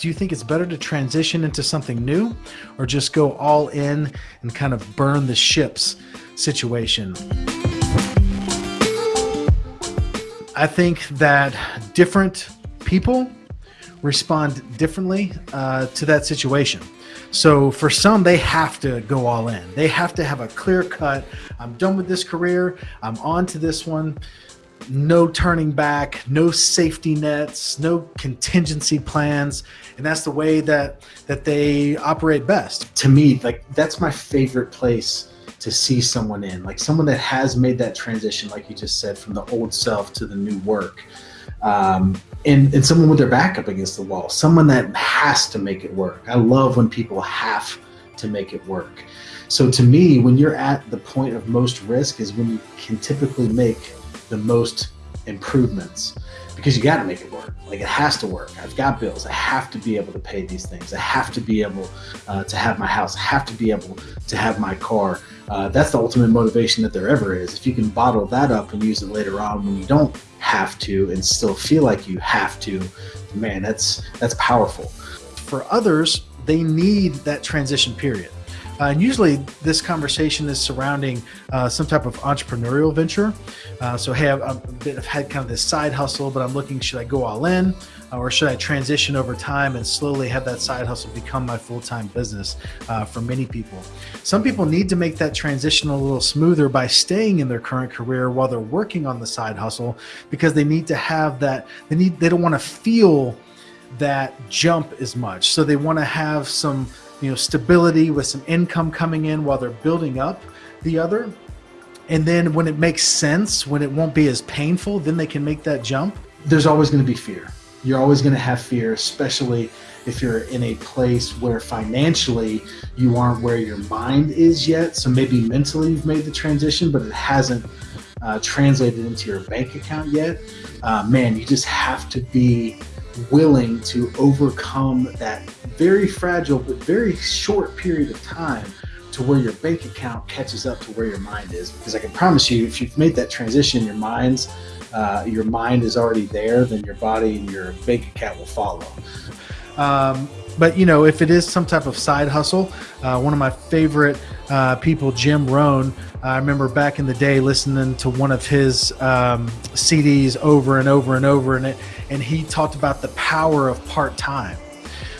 Do you think it's better to transition into something new or just go all in and kind of burn the ships situation? I think that different people respond differently uh, to that situation. So for some, they have to go all in. They have to have a clear cut. I'm done with this career. I'm on to this one no turning back, no safety nets, no contingency plans, and that's the way that that they operate best. To me, like that's my favorite place to see someone in, like someone that has made that transition, like you just said, from the old self to the new work. Um, and, and someone with their back up against the wall, someone that has to make it work. I love when people have to make it work. So to me, when you're at the point of most risk is when you can typically make the most improvements because you got to make it work. Like it has to work. I've got bills. I have to be able to pay these things. I have to be able uh, to have my house. I have to be able to have my car. Uh, that's the ultimate motivation that there ever is. If you can bottle that up and use it later on when you don't have to and still feel like you have to, man, that's that's powerful. For others, they need that transition period. Uh, and usually this conversation is surrounding uh, some type of entrepreneurial venture. Uh, so, hey, I've, I've, had kind of this side hustle, but I'm looking, should I go all in uh, or should I transition over time and slowly have that side hustle become my full-time business uh, for many people? Some people need to make that transition a little smoother by staying in their current career while they're working on the side hustle because they need to have that, they need, they don't want to feel that jump as much. So they want to have some you know, stability with some income coming in while they're building up the other. And then when it makes sense, when it won't be as painful, then they can make that jump. There's always going to be fear. You're always going to have fear, especially if you're in a place where financially you aren't where your mind is yet. So maybe mentally you've made the transition, but it hasn't uh, translated into your bank account yet. Uh, man, you just have to be willing to overcome that very fragile but very short period of time to where your bank account catches up to where your mind is. Because I can promise you, if you've made that transition, your mind's uh, your mind is already there, then your body and your bank account will follow. Um, but you know, if it is some type of side hustle, uh, one of my favorite uh, people, Jim Rohn, I remember back in the day listening to one of his um, CDs over and over and over, and it, and he talked about the power of part time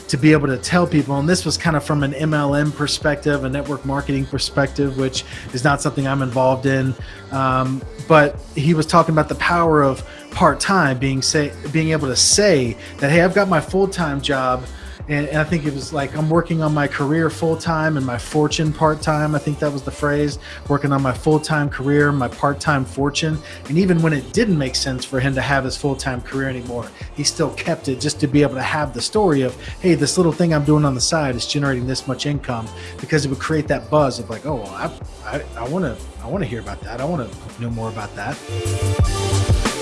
to be able to tell people, and this was kind of from an MLM perspective, a network marketing perspective, which is not something I'm involved in. Um, but he was talking about the power of part time, being say, being able to say that, hey, I've got my full time job and, and, I think it was like I'm working on my career full time and my fortune part time. I think that was the phrase. Working on my full time career, my part time fortune, and even when it didn't make sense for him to have his full time career anymore, he still kept it just to be able to have the story of, hey, this little thing I'm doing on the side is generating this much income because it would create that buzz of like, oh, well, I, I want to, I want to hear about that. I want to know more about that.